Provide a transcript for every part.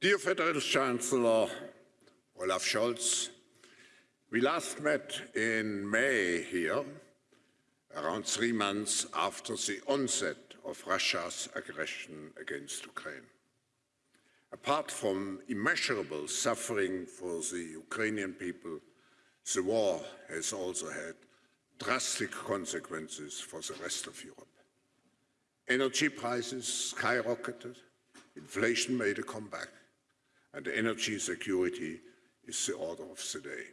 Dear Federal Chancellor Olaf Scholz, we last met in May here, around three months after the onset of Russia's aggression against Ukraine. Apart from immeasurable suffering for the Ukrainian people, the war has also had drastic consequences for the rest of Europe. Energy prices skyrocketed, inflation made a comeback, and energy security is the order of the day.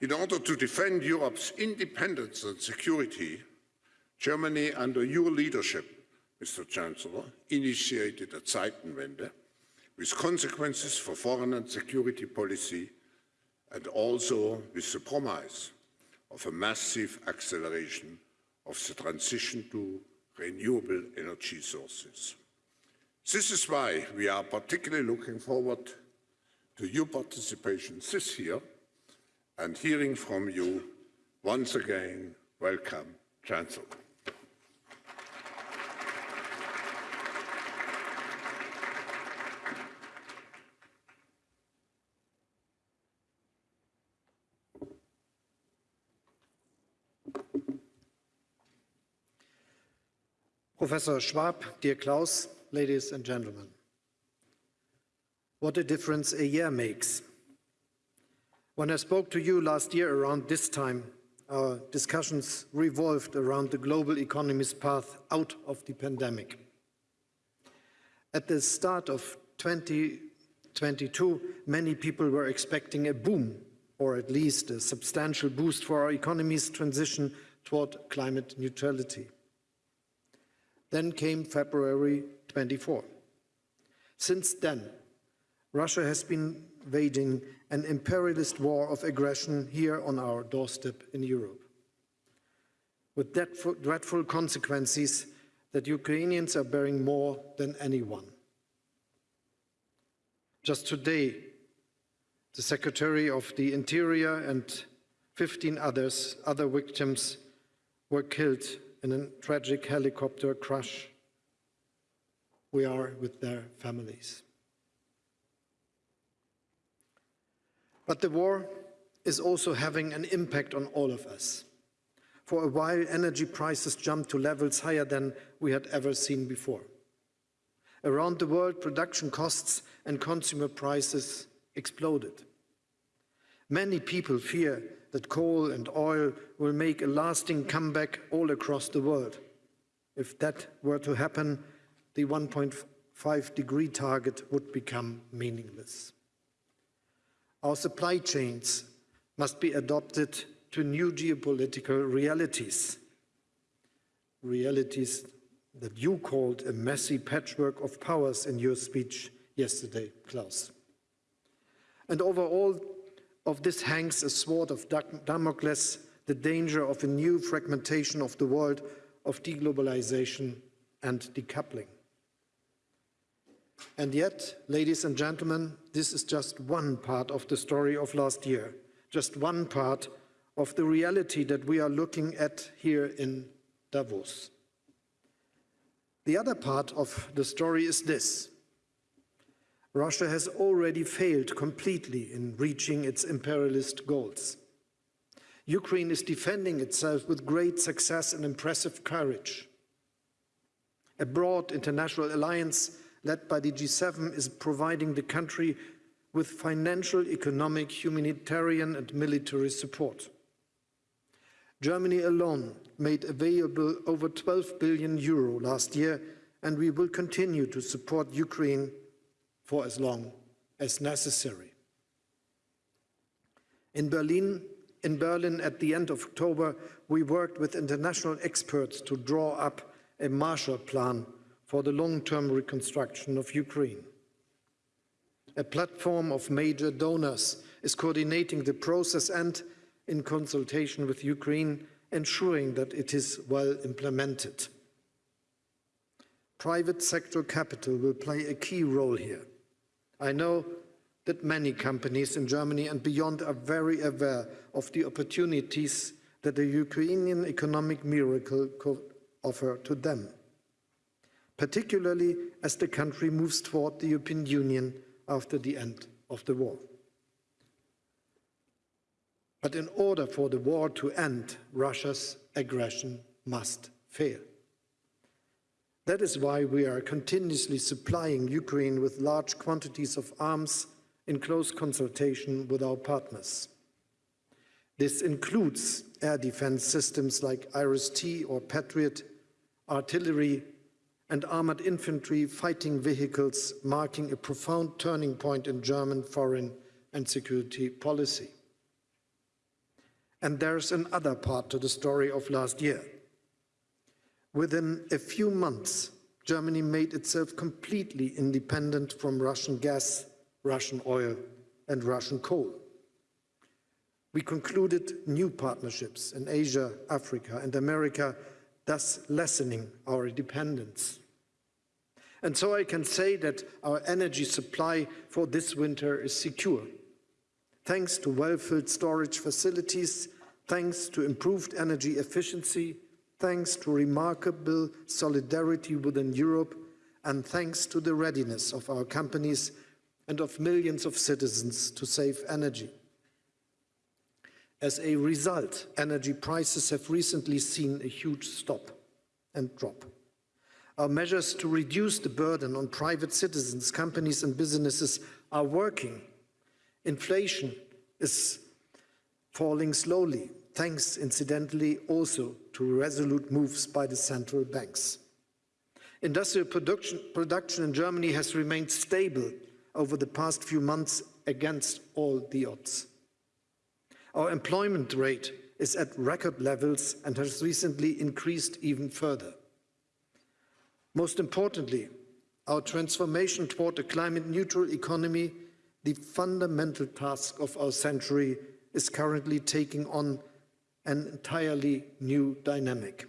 In order to defend Europe's independence and security, Germany, under your leadership, Mr. Chancellor, initiated a Zeitenwende with consequences for foreign and security policy and also with the promise of a massive acceleration of the transition to renewable energy sources. This is why we are particularly looking forward to your participation this year and hearing from you once again. Welcome, Chancellor. Professor Schwab, dear Klaus, ladies and gentlemen. What a difference a year makes. When I spoke to you last year around this time, our discussions revolved around the global economy's path out of the pandemic. At the start of 2022, many people were expecting a boom, or at least a substantial boost for our economy's transition toward climate neutrality. Then came February 24. Since then, Russia has been waging an imperialist war of aggression here on our doorstep in Europe. With dreadful consequences that Ukrainians are bearing more than anyone. Just today, the Secretary of the Interior and 15 others, other victims were killed in a tragic helicopter crash. We are with their families. But the war is also having an impact on all of us. For a while, energy prices jumped to levels higher than we had ever seen before. Around the world, production costs and consumer prices exploded. Many people fear that coal and oil will make a lasting comeback all across the world. If that were to happen, the 1.5 degree target would become meaningless. Our supply chains must be adopted to new geopolitical realities, realities that you called a messy patchwork of powers in your speech yesterday, Klaus. And overall, of this hangs a sword of Damocles, the danger of a new fragmentation of the world of deglobalization and decoupling. And yet, ladies and gentlemen, this is just one part of the story of last year, just one part of the reality that we are looking at here in Davos. The other part of the story is this. Russia has already failed completely in reaching its imperialist goals. Ukraine is defending itself with great success and impressive courage. A broad international alliance led by the G7 is providing the country with financial, economic, humanitarian and military support. Germany alone made available over 12 billion euro last year and we will continue to support Ukraine for as long as necessary. In Berlin, in Berlin at the end of October, we worked with international experts to draw up a Marshall Plan for the long-term reconstruction of Ukraine. A platform of major donors is coordinating the process and, in consultation with Ukraine, ensuring that it is well implemented. Private sector capital will play a key role here. I know that many companies in Germany and beyond are very aware of the opportunities that the Ukrainian economic miracle could offer to them. Particularly as the country moves toward the European Union after the end of the war. But in order for the war to end, Russia's aggression must fail. That is why we are continuously supplying Ukraine with large quantities of arms in close consultation with our partners. This includes air defense systems like IRIS-T or Patriot, artillery and armored infantry fighting vehicles, marking a profound turning point in German foreign and security policy. And there's another part to the story of last year. Within a few months, Germany made itself completely independent from Russian gas, Russian oil and Russian coal. We concluded new partnerships in Asia, Africa and America, thus lessening our dependence. And so I can say that our energy supply for this winter is secure, thanks to well-filled storage facilities, thanks to improved energy efficiency, thanks to remarkable solidarity within Europe, and thanks to the readiness of our companies and of millions of citizens to save energy. As a result, energy prices have recently seen a huge stop and drop. Our measures to reduce the burden on private citizens, companies and businesses are working. Inflation is falling slowly, thanks incidentally also to resolute moves by the central banks. Industrial production, production in Germany has remained stable over the past few months against all the odds. Our employment rate is at record levels and has recently increased even further. Most importantly, our transformation toward a climate-neutral economy, the fundamental task of our century, is currently taking on an entirely new dynamic.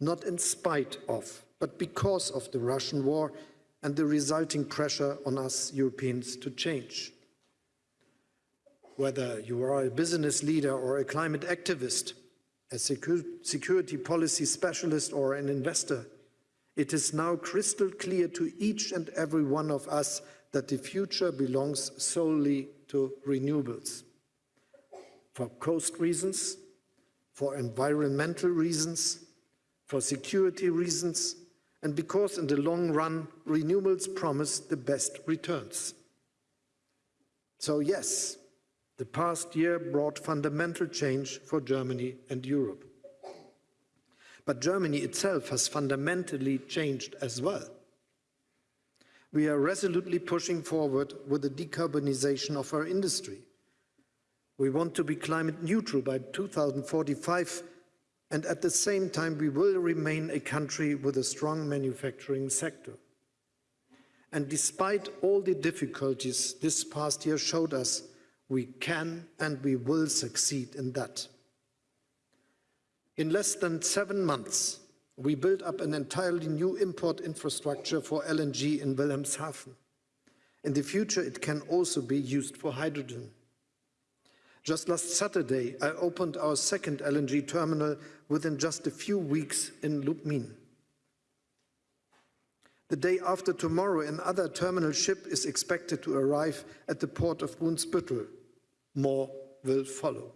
Not in spite of, but because of the Russian war and the resulting pressure on us Europeans to change. Whether you are a business leader or a climate activist, a security policy specialist or an investor, it is now crystal clear to each and every one of us that the future belongs solely to renewables. For cost reasons, for environmental reasons, for security reasons, and because in the long run, renewables promise the best returns. So yes, the past year brought fundamental change for Germany and Europe. But Germany itself has fundamentally changed as well. We are resolutely pushing forward with the decarbonization of our industry. We want to be climate neutral by 2045 and at the same time we will remain a country with a strong manufacturing sector. And despite all the difficulties this past year showed us, we can and we will succeed in that. In less than seven months, we built up an entirely new import infrastructure for LNG in Wilhelmshaven. In the future, it can also be used for hydrogen. Just last Saturday, I opened our second LNG terminal within just a few weeks in Lubmin. The day after tomorrow, another terminal ship is expected to arrive at the port of Brunsbüttel. More will follow.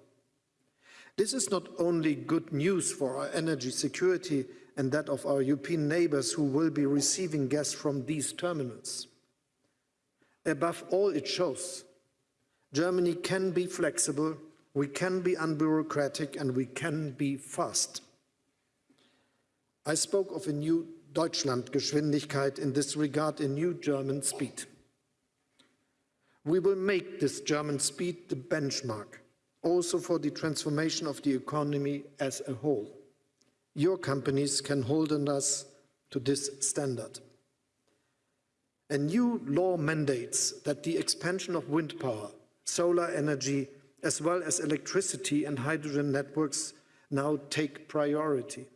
This is not only good news for our energy security and that of our European neighbors who will be receiving gas from these terminals. Above all, it shows Germany can be flexible, we can be unbureaucratic, and we can be fast. I spoke of a new Deutschlandgeschwindigkeit, in this regard a new German speed. We will make this German speed the benchmark also for the transformation of the economy as a whole. Your companies can hold us to this standard. A new law mandates that the expansion of wind power, solar energy, as well as electricity and hydrogen networks now take priority.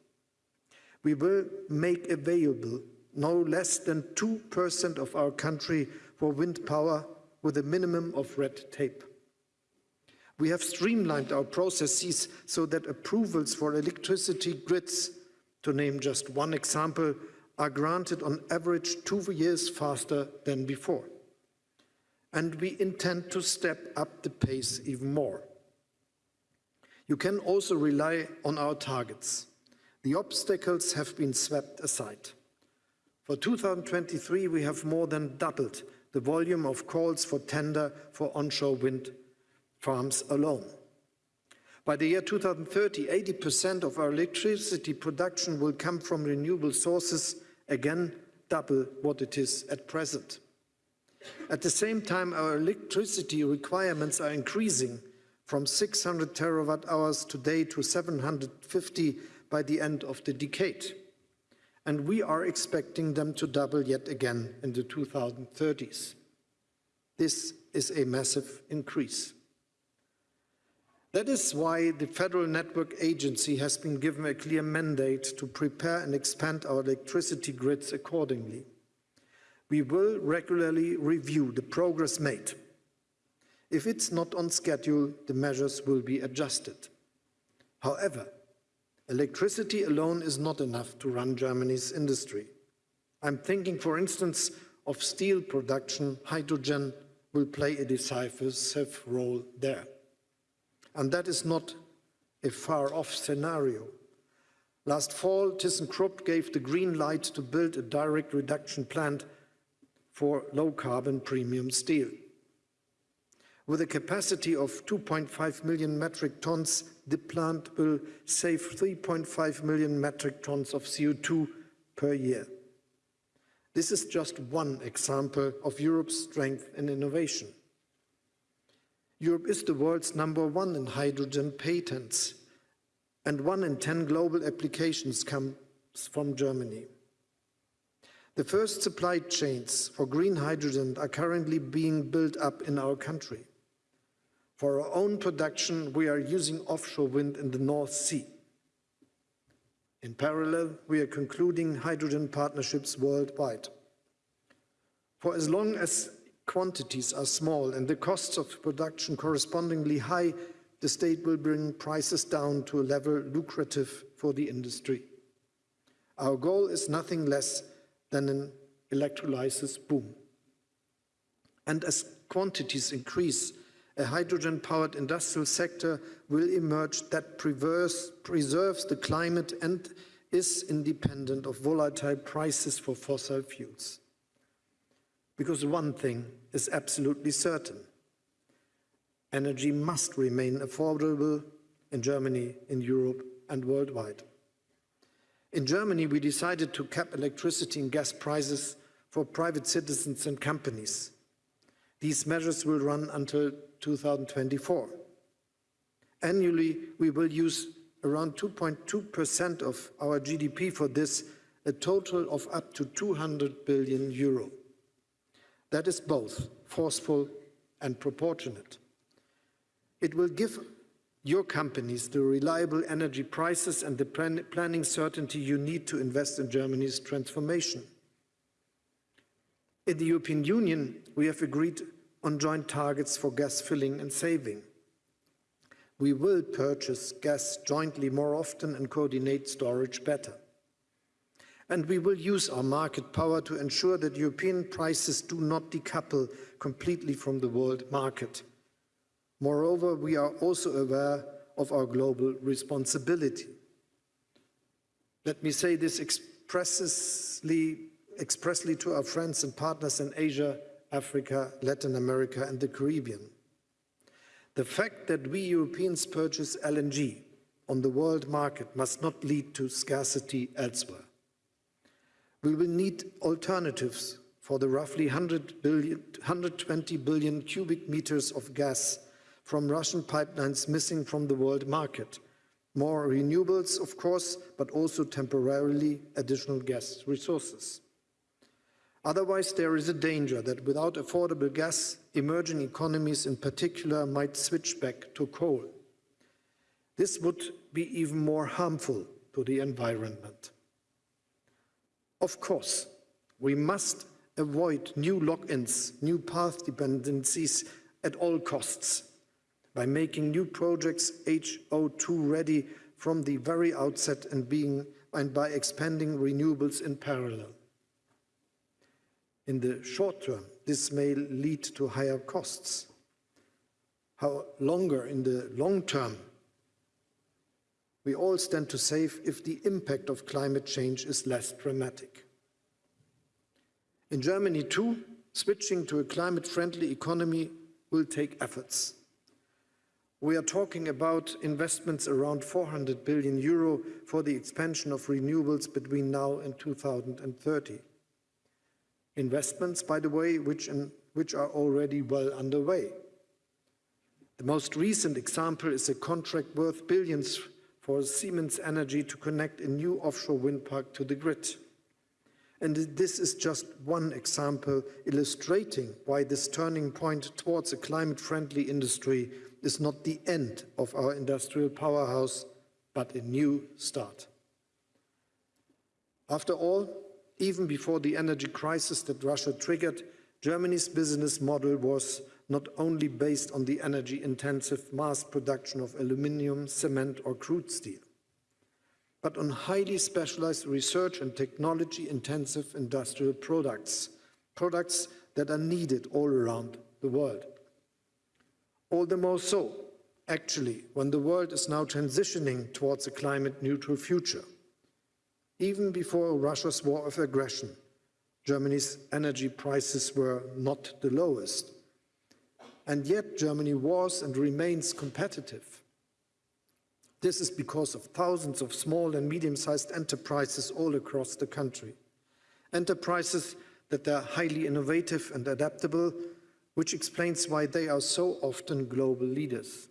We will make available no less than 2% of our country for wind power with a minimum of red tape. We have streamlined our processes so that approvals for electricity grids, to name just one example, are granted on average two years faster than before. And we intend to step up the pace even more. You can also rely on our targets. The obstacles have been swept aside. For 2023, we have more than doubled the volume of calls for tender for onshore wind farms alone. By the year 2030, 80% of our electricity production will come from renewable sources, again double what it is at present. At the same time, our electricity requirements are increasing from 600 terawatt hours today to 750 by the end of the decade. And we are expecting them to double yet again in the 2030s. This is a massive increase. That is why the Federal Network Agency has been given a clear mandate to prepare and expand our electricity grids accordingly. We will regularly review the progress made. If it's not on schedule, the measures will be adjusted. However, electricity alone is not enough to run Germany's industry. I'm thinking, for instance, of steel production. Hydrogen will play a decisive role there. And that is not a far-off scenario. Last fall, ThyssenKrupp gave the green light to build a direct reduction plant for low-carbon premium steel. With a capacity of 2.5 million metric tons, the plant will save 3.5 million metric tons of CO2 per year. This is just one example of Europe's strength and innovation. Europe is the world's number one in hydrogen patents, and one in 10 global applications comes from Germany. The first supply chains for green hydrogen are currently being built up in our country. For our own production, we are using offshore wind in the North Sea. In parallel, we are concluding hydrogen partnerships worldwide. For as long as quantities are small and the costs of production correspondingly high, the state will bring prices down to a level lucrative for the industry. Our goal is nothing less than an electrolysis boom. And as quantities increase, a hydrogen-powered industrial sector will emerge that preserves, preserves the climate and is independent of volatile prices for fossil fuels. Because one thing is absolutely certain. Energy must remain affordable in Germany, in Europe and worldwide. In Germany, we decided to cap electricity and gas prices for private citizens and companies. These measures will run until 2024. Annually, we will use around 2.2% of our GDP for this, a total of up to 200 billion euro. That is both forceful and proportionate. It will give your companies the reliable energy prices and the plan planning certainty you need to invest in Germany's transformation. In the European Union, we have agreed on joint targets for gas filling and saving. We will purchase gas jointly more often and coordinate storage better and we will use our market power to ensure that European prices do not decouple completely from the world market. Moreover, we are also aware of our global responsibility. Let me say this expressly, expressly to our friends and partners in Asia, Africa, Latin America and the Caribbean. The fact that we Europeans purchase LNG on the world market must not lead to scarcity elsewhere. We will need alternatives for the roughly 100 billion, 120 billion cubic meters of gas from Russian pipelines missing from the world market. More renewables, of course, but also temporarily additional gas resources. Otherwise, there is a danger that without affordable gas, emerging economies in particular might switch back to coal. This would be even more harmful to the environment. Of course, we must avoid new lock-ins, new path dependencies at all costs by making new projects HO2 ready from the very outset and being and by expanding renewables in parallel. In the short term, this may lead to higher costs. How longer in the long term, we all stand to save if the impact of climate change is less dramatic. In Germany too, switching to a climate-friendly economy will take efforts. We are talking about investments around 400 billion euro for the expansion of renewables between now and 2030. Investments, by the way, which, in, which are already well underway. The most recent example is a contract worth billions for Siemens Energy to connect a new offshore wind park to the grid. And this is just one example illustrating why this turning point towards a climate-friendly industry is not the end of our industrial powerhouse, but a new start. After all, even before the energy crisis that Russia triggered, Germany's business model was not only based on the energy-intensive mass production of aluminium, cement or crude steel but on highly specialized research and technology-intensive industrial products, products that are needed all around the world. All the more so, actually, when the world is now transitioning towards a climate-neutral future. Even before Russia's war of aggression, Germany's energy prices were not the lowest. And yet Germany was and remains competitive. This is because of thousands of small and medium-sized enterprises all across the country. Enterprises that are highly innovative and adaptable, which explains why they are so often global leaders.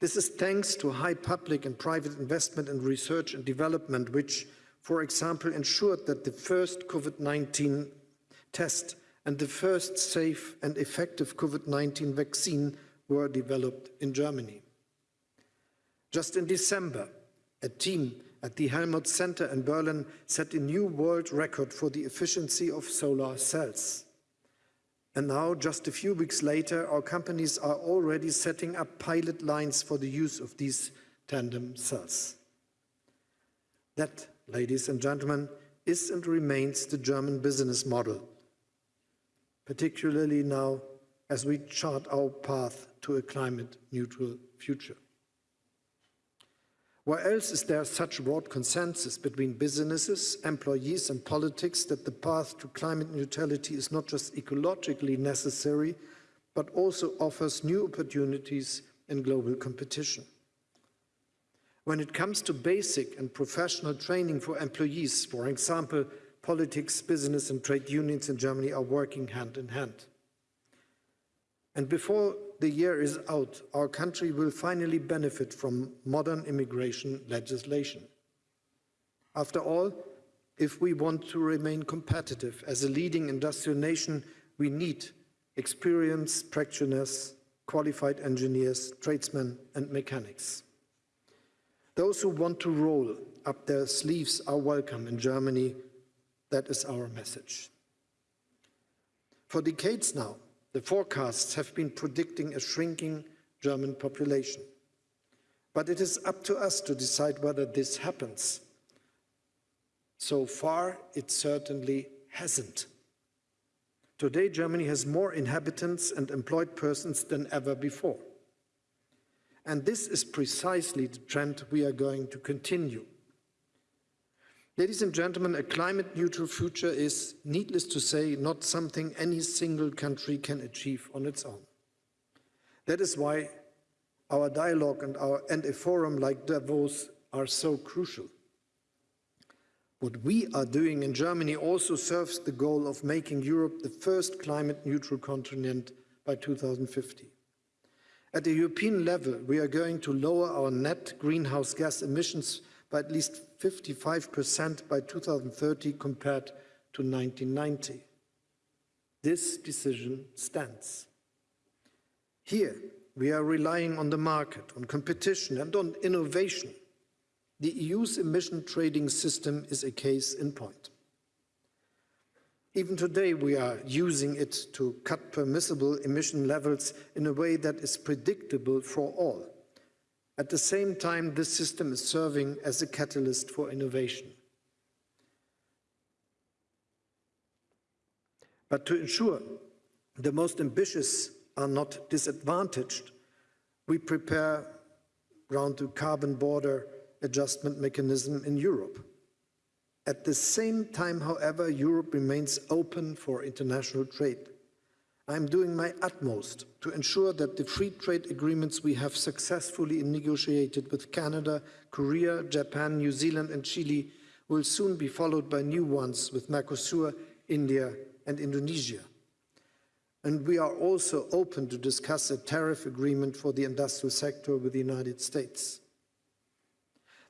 This is thanks to high public and private investment in research and development, which, for example, ensured that the first COVID-19 test and the first safe and effective COVID-19 vaccine were developed in Germany. Just in December, a team at the Helmholtz Center in Berlin set a new world record for the efficiency of solar cells. And now, just a few weeks later, our companies are already setting up pilot lines for the use of these tandem cells. That, ladies and gentlemen, is and remains the German business model, particularly now as we chart our path to a climate-neutral future. Where else is there such broad consensus between businesses, employees and politics that the path to climate neutrality is not just ecologically necessary, but also offers new opportunities in global competition? When it comes to basic and professional training for employees, for example, politics, business and trade unions in Germany are working hand in hand. And before the year is out, our country will finally benefit from modern immigration legislation. After all, if we want to remain competitive as a leading industrial nation, we need experienced practitioners, qualified engineers, tradesmen and mechanics. Those who want to roll up their sleeves are welcome in Germany. That is our message. For decades now, the forecasts have been predicting a shrinking German population. But it is up to us to decide whether this happens. So far, it certainly hasn't. Today, Germany has more inhabitants and employed persons than ever before. And this is precisely the trend we are going to continue. Ladies and gentlemen, a climate-neutral future is, needless to say, not something any single country can achieve on its own. That is why our dialogue and, our, and a forum like Davos are so crucial. What we are doing in Germany also serves the goal of making Europe the first climate-neutral continent by 2050. At the European level, we are going to lower our net greenhouse gas emissions by at least 55% by 2030 compared to 1990. This decision stands. Here, we are relying on the market, on competition and on innovation. The EU's emission trading system is a case in point. Even today, we are using it to cut permissible emission levels in a way that is predictable for all At the same time, this system is serving as a catalyst for innovation. But to ensure the most ambitious are not disadvantaged, we prepare around the carbon border adjustment mechanism in Europe. At the same time, however, Europe remains open for international trade. I'm doing my utmost to ensure that the free trade agreements we have successfully negotiated with Canada, Korea, Japan, New Zealand and Chile will soon be followed by new ones with Mercosur, India and Indonesia. And we are also open to discuss a tariff agreement for the industrial sector with the United States.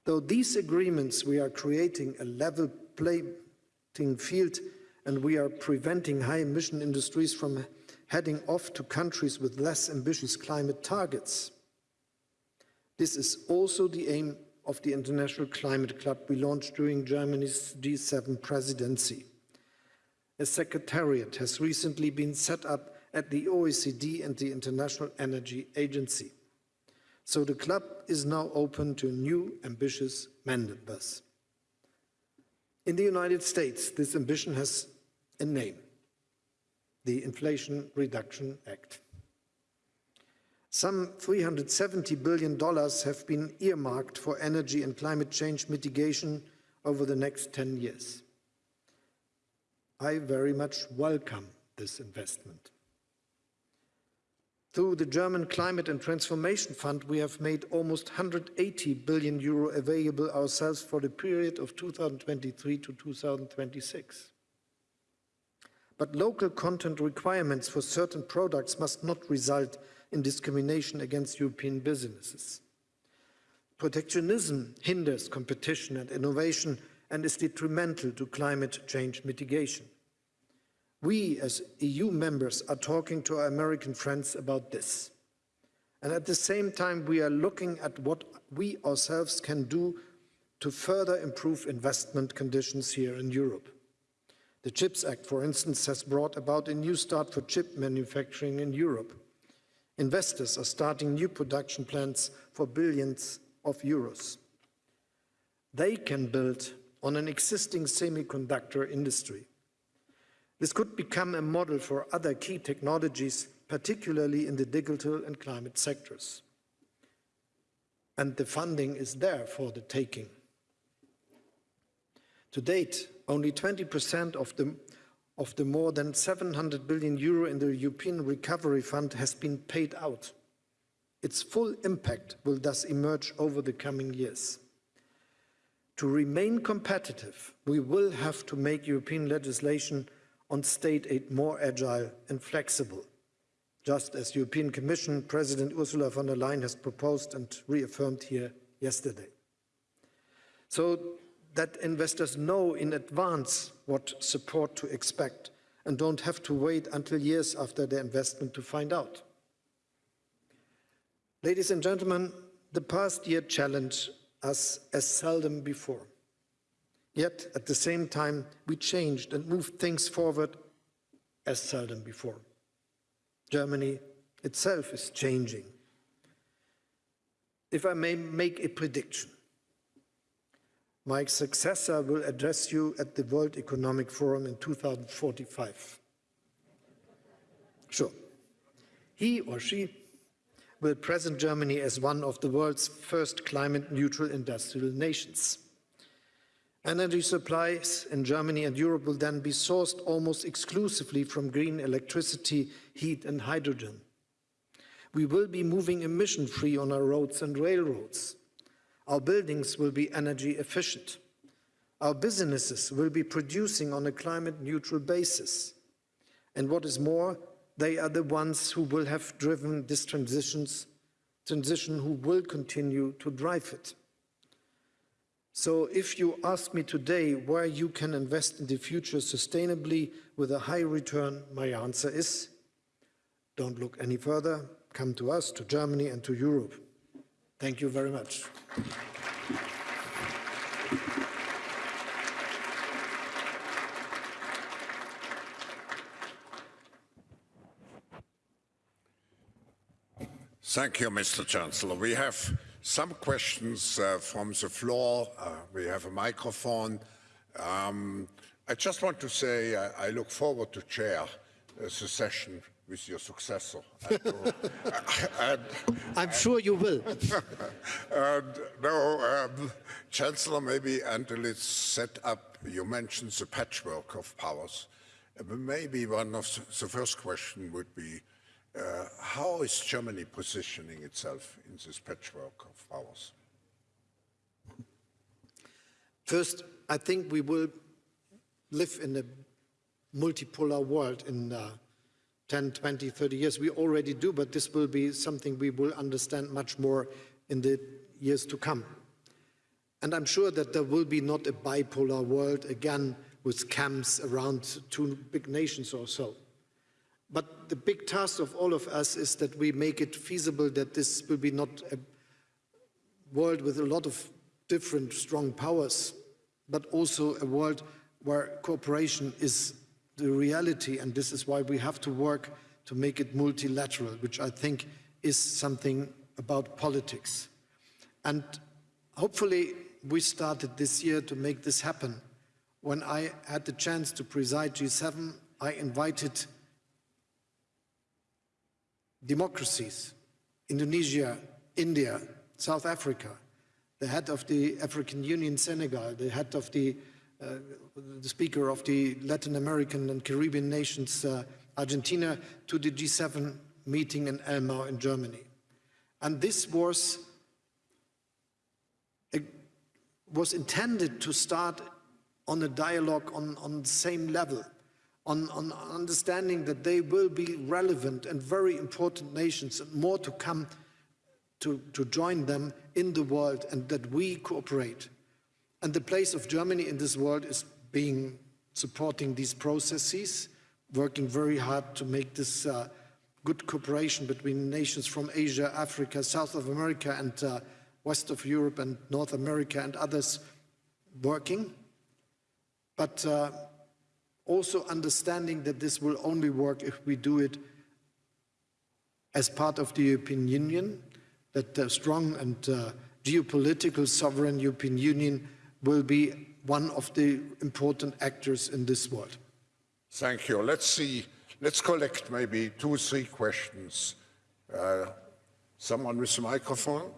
Though these agreements, we are creating a level playing field and we are preventing high emission industries from heading off to countries with less ambitious climate targets. This is also the aim of the International Climate Club we launched during Germany's G7 presidency. A secretariat has recently been set up at the OECD and the International Energy Agency. So the club is now open to new ambitious members. In the United States, this ambition has a name, the Inflation Reduction Act. Some $370 billion have been earmarked for energy and climate change mitigation over the next 10 years. I very much welcome this investment. Through the German Climate and Transformation Fund, we have made almost 180 billion euro available ourselves for the period of 2023 to 2026. But local content requirements for certain products must not result in discrimination against European businesses. Protectionism hinders competition and innovation and is detrimental to climate change mitigation. We, as EU members, are talking to our American friends about this. And at the same time, we are looking at what we ourselves can do to further improve investment conditions here in Europe. The CHIPS Act, for instance, has brought about a new start for chip manufacturing in Europe. Investors are starting new production plants for billions of euros. They can build on an existing semiconductor industry. This could become a model for other key technologies, particularly in the digital and climate sectors. And the funding is there for the taking. To date, only 20% of the, of the more than 700 billion euro in the European Recovery Fund has been paid out. Its full impact will thus emerge over the coming years. To remain competitive, we will have to make European legislation on state aid more agile and flexible, just as European Commission President Ursula von der Leyen has proposed and reaffirmed here yesterday. So that investors know in advance what support to expect and don't have to wait until years after their investment to find out. Ladies and gentlemen, the past year challenged us as seldom before. Yet, at the same time, we changed and moved things forward as seldom before. Germany itself is changing. If I may make a prediction, my successor will address you at the World Economic Forum in 2045. Sure. He or she will present Germany as one of the world's first climate neutral industrial nations. Energy supplies in Germany and Europe will then be sourced almost exclusively from green electricity, heat and hydrogen. We will be moving emission-free on our roads and railroads. Our buildings will be energy efficient. Our businesses will be producing on a climate-neutral basis. And what is more, they are the ones who will have driven this transitions, transition who will continue to drive it. So if you ask me today where you can invest in the future sustainably with a high return, my answer is don't look any further. Come to us, to Germany and to Europe. Thank you very much. Thank you, Mr. Chancellor. We have some questions uh, from the floor. Uh, we have a microphone. Um, I just want to say I, I look forward to chair uh, the session with your successor. and, I'm sure you will. and no, um, Chancellor, maybe until it's set up, you mentioned the patchwork of powers. Uh, maybe one of the, the first question would be, uh, how is Germany positioning itself in this patchwork of powers? First, I think we will live in a multipolar world in uh, 10, 20, 30 years. We already do, but this will be something we will understand much more in the years to come. And I'm sure that there will be not a bipolar world again with camps around two big nations or so. But the big task of all of us is that we make it feasible that this will be not a world with a lot of different strong powers, but also a world where cooperation is the reality, and this is why we have to work to make it multilateral, which I think is something about politics. And hopefully we started this year to make this happen. When I had the chance to preside G7, I invited democracies, Indonesia, India, South Africa, the head of the African Union, Senegal, the head of the, uh, the speaker of the Latin American and Caribbean nations, uh, Argentina, to the G7 meeting in Elmau in Germany. And this was, a, was intended to start on a dialogue on, on the same level on, on understanding that they will be relevant and very important nations and more to come to, to join them in the world and that we cooperate. And the place of Germany in this world is being supporting these processes, working very hard to make this uh, good cooperation between nations from Asia, Africa, South of America and uh, West of Europe and North America and others working. But uh, also understanding that this will only work if we do it as part of the European Union, that the strong and uh, geopolitical sovereign European Union will be one of the important actors in this world. Thank you. Let's see, let's collect maybe two or three questions. Uh, someone with a microphone?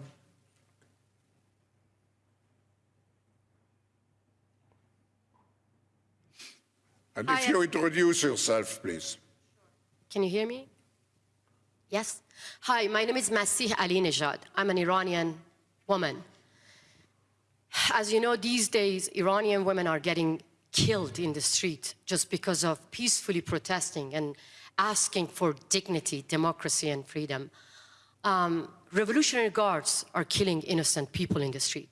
And if Hi, you introduce yourself, please. Can you hear me? Yes? Hi, my name is Masih Alinejad. I'm an Iranian woman. As you know, these days, Iranian women are getting killed in the street just because of peacefully protesting and asking for dignity, democracy, and freedom. Um, revolutionary guards are killing innocent people in the street.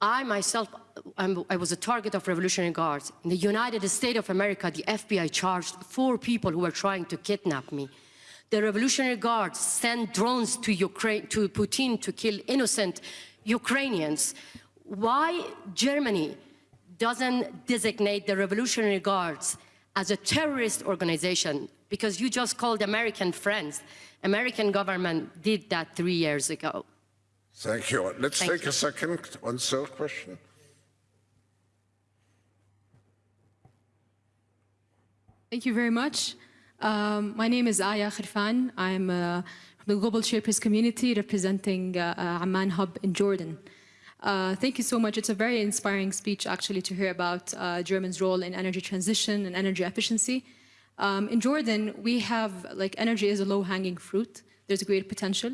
I myself, I'm, i was a target of Revolutionary Guards. In the United States of America, the FBI charged four people who were trying to kidnap me. The Revolutionary Guards sent drones to, Ukraine, to Putin to kill innocent Ukrainians. Why Germany doesn't designate the Revolutionary Guards as a terrorist organization? Because you just called American friends. American government did that three years ago. Thank you. Let's Thank take you. a second on third question. Thank you very much. Um, my name is Aya Khirfan. I'm uh, from the Global Shapers community representing uh, uh, Amman Hub in Jordan. Uh, thank you so much. It's a very inspiring speech actually to hear about uh, Germany's role in energy transition and energy efficiency. Um, in Jordan, we have, like energy is a low-hanging fruit. There's a great potential.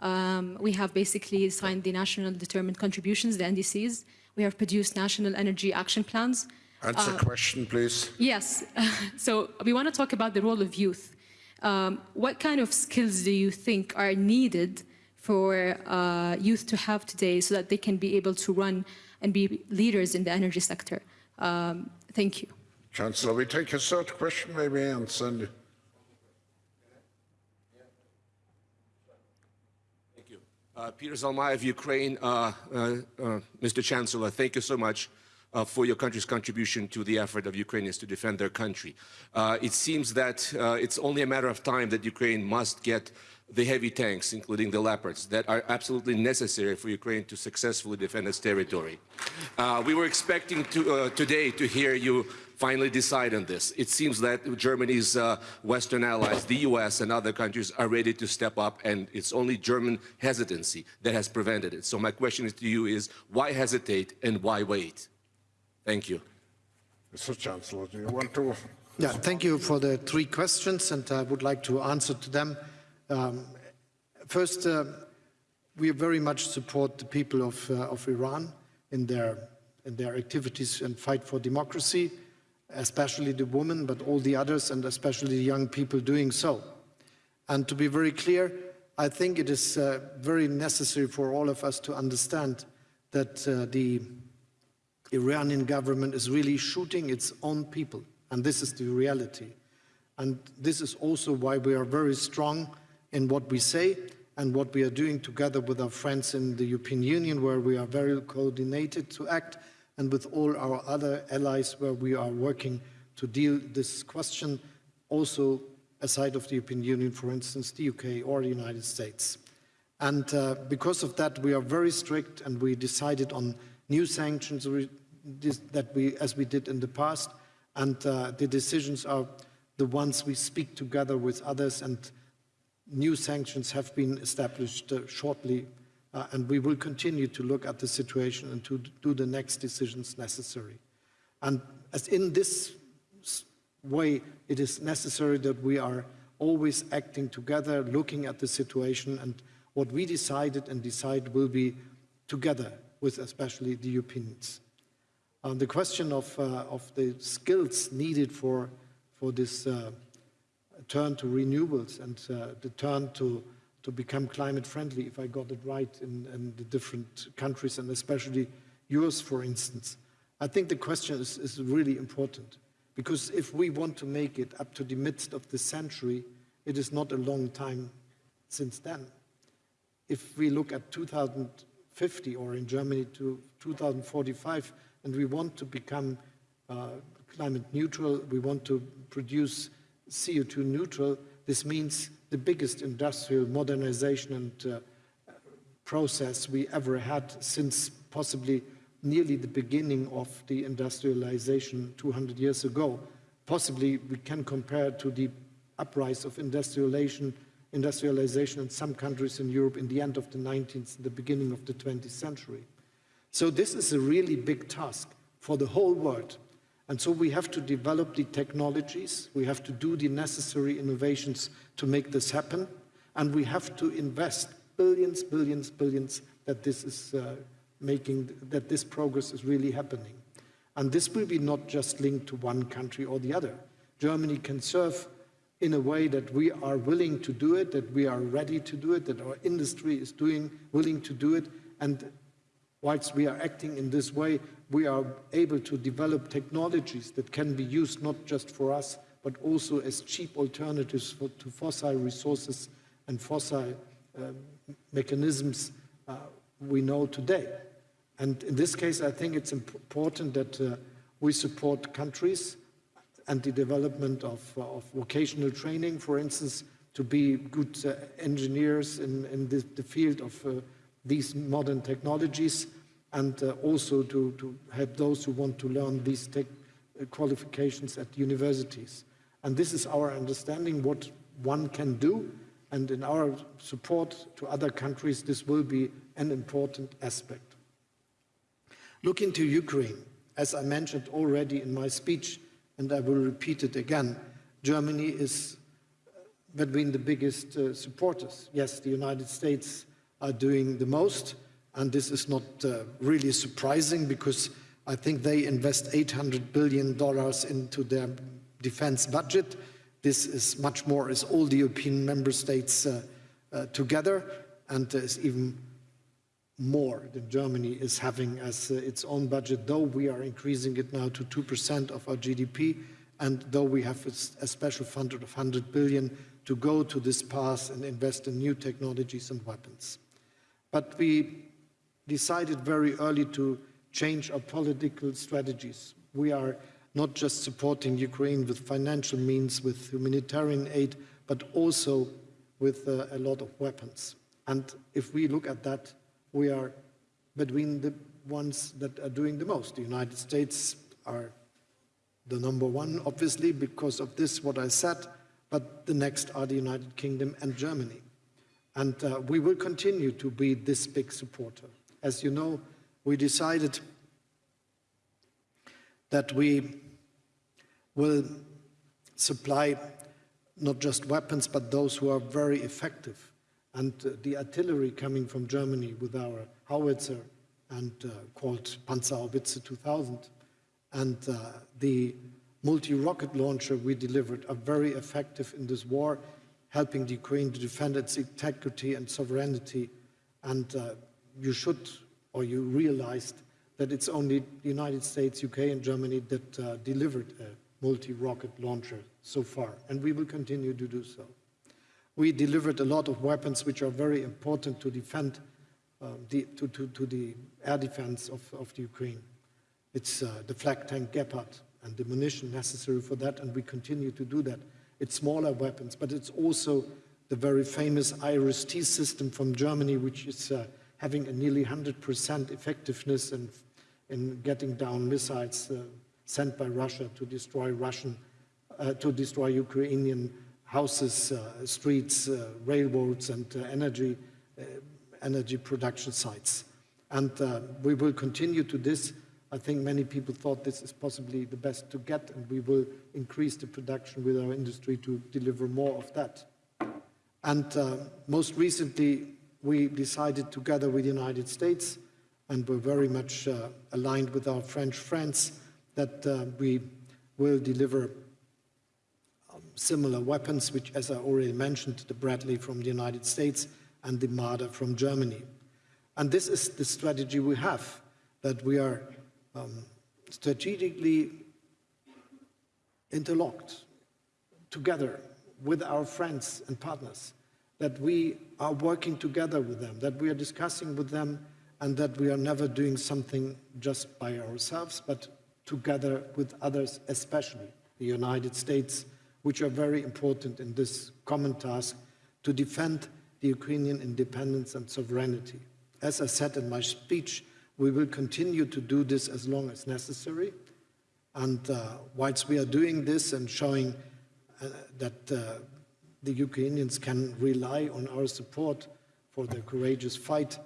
Um, we have basically signed the National Determined Contributions, the NDCs. We have produced National Energy Action Plans. Answer question, please. Yes. so we want to talk about the role of youth. Um, what kind of skills do you think are needed for uh, youth to have today so that they can be able to run and be leaders in the energy sector? Um, thank you. Chancellor, we take a third question maybe and send Thank you. Uh, Peter Zalmayev of Ukraine. Uh, uh, uh, Mr. Chancellor, thank you so much uh, for your country's contribution to the effort of Ukrainians to defend their country. Uh, it seems that uh, it's only a matter of time that Ukraine must get the heavy tanks, including the Leopards, that are absolutely necessary for Ukraine to successfully defend its territory. Uh, we were expecting to, uh, today to hear you finally decide on this. It seems that Germany's uh, Western allies, the US and other countries are ready to step up and it's only German hesitancy that has prevented it. So my question to you is, why hesitate and why wait? Thank you. Mr. Chancellor, do you want to? Yeah, thank you for the three questions, and I would like to answer to them. Um, first, uh, we very much support the people of, uh, of Iran in their, in their activities and fight for democracy, especially the women, but all the others, and especially the young people doing so. And to be very clear, I think it is uh, very necessary for all of us to understand that uh, the Iranian government is really shooting its own people, and this is the reality. And this is also why we are very strong in what we say and what we are doing together with our friends in the European Union, where we are very coordinated to act, and with all our other allies, where we are working to deal this question, also aside of the European Union, for instance, the UK or the United States. And uh, because of that, we are very strict, and we decided on new sanctions that we, as we did in the past, and uh, the decisions are the ones we speak together with others, and new sanctions have been established uh, shortly, uh, and we will continue to look at the situation and to do the next decisions necessary. And as in this way, it is necessary that we are always acting together, looking at the situation, and what we decided and decide will be together with especially the Europeans. Um, the question of, uh, of the skills needed for, for this uh, turn to renewables and uh, the turn to, to become climate friendly, if I got it right, in, in, the different countries and especially yours, for instance. I think the question is, is really important because if we want to make it up to the midst of the century, it is not a long time since then. If we look at 2050 or in Germany to 2045, and we want to become uh, climate neutral, we want to produce CO2 neutral, this means the biggest industrial modernization and uh, process we ever had since possibly nearly the beginning of the industrialization 200 years ago. Possibly we can compare to the uprise of industrialization, industrialization in some countries in Europe in the end of the 19th, the beginning of the 20th century. So this is a really big task for the whole world. And so we have to develop the technologies, we have to do the necessary innovations to make this happen, and we have to invest billions, billions, billions that this is uh, making, that this progress is really happening. And this will be not just linked to one country or the other. Germany can serve in a way that we are willing to do it, that we are ready to do it, that our industry is doing, willing to do it, and whilst we are acting in this way, we are able to develop technologies that can be used not just for us, but also as cheap alternatives for, to fossil resources and fossil uh, mechanisms uh, we know today. And in this case, I think it's important that uh, we support countries and the development of, uh, of, vocational training, for instance, to be good uh, engineers in, in the, the, field of uh, these modern technologies and uh, also to, to help those who want to learn these tech uh, qualifications at universities. And this is our understanding what one can do and in our support to other countries this will be an important aspect. Looking to Ukraine, as I mentioned already in my speech and I will repeat it again, Germany is uh, between the biggest uh, supporters. Yes, the United States are doing the most, and this is not uh, really surprising because I think they invest $800 billion into their defense budget. This is much more as all the European member states uh, uh, together, and is even more than Germany is having as uh, its own budget, though we are increasing it now to 2% of our GDP, and though we have a, a special fund of 100 billion to go to this path and invest in new technologies and weapons. But we decided very early to change our political strategies. We are not just supporting Ukraine with financial means, with humanitarian aid, but also with uh, a lot of weapons. And if we look at that, we are between the ones that are doing the most. The United States are the number one, obviously, because of this, what I said, but the next are the United Kingdom and Germany. And uh, we will continue to be this big supporter. As you know, we decided that we will supply not just weapons, but those who are very effective. And uh, the artillery coming from Germany with our howitzer and uh, called Panzerhaubitze 2000 and uh, the multi-rocket launcher we delivered are very effective in this war, helping the Ukraine to defend its integrity and sovereignty. And uh, you should, or you realized, that it's only the United States, UK, and Germany that uh, delivered a multi-rocket launcher so far, and we will continue to do so. We delivered a lot of weapons which are very important to defend, uh, the, to, to, to, the air defense of, of the Ukraine. It's uh, the flak tank Gepard and the munition necessary for that, and we continue to do that. It's smaller weapons, but it's also the very famous IRIS-T system from Germany, which is uh, having a nearly 100% effectiveness in, in getting down missiles uh, sent by Russia to destroy Russian, uh, to destroy Ukrainian houses, uh, streets, uh, railroads, and uh, energy, energy production sites. And we will continue to this. I think many people thought this is possibly the best to get, and we will increase the production with our industry to deliver more of that. And uh, most recently, we decided together with the United States, and we're very much uh, aligned with our French friends, that uh, we will deliver um, similar weapons, which, as I already mentioned, the Bradley from the United States and the Marder from Germany. And this is the strategy we have, that we are um, strategically interlocked together with our friends and partners, that we are working together with them, that we are discussing with them, and that we are never doing something just by ourselves, but together with others, especially the United States, which are very important in this common task to defend the Ukrainian independence and sovereignty. As I said in my speech, we will continue to do this as long as necessary. And uh, whilst we are doing this and showing uh, that uh, the Ukrainians can rely on our support for their courageous fight,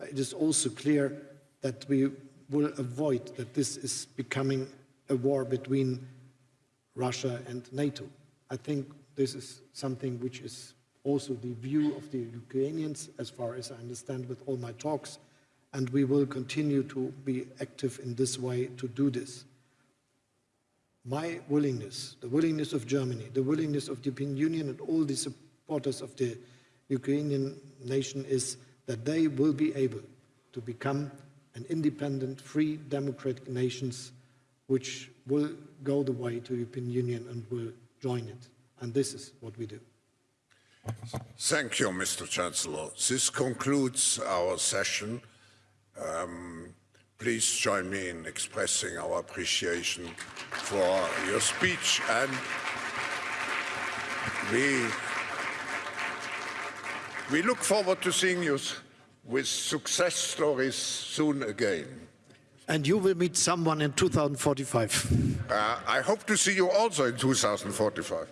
it is also clear that we will avoid that this is becoming a war between Russia and NATO. I think this is something which is also the view of the Ukrainians, as far as I understand with all my talks, and we will continue to be active in this way to do this. My willingness, the willingness of Germany, the willingness of the European Union and all the supporters of the Ukrainian nation is that they will be able to become an independent, free, democratic nations which will go the way to European Union and will join it. And this is what we do. Thank you, Mr. Chancellor. This concludes our session. Um, please join me in expressing our appreciation for your speech and we, we look forward to seeing you with success stories soon again. And you will meet someone in 2045. Uh, I hope to see you also in 2045.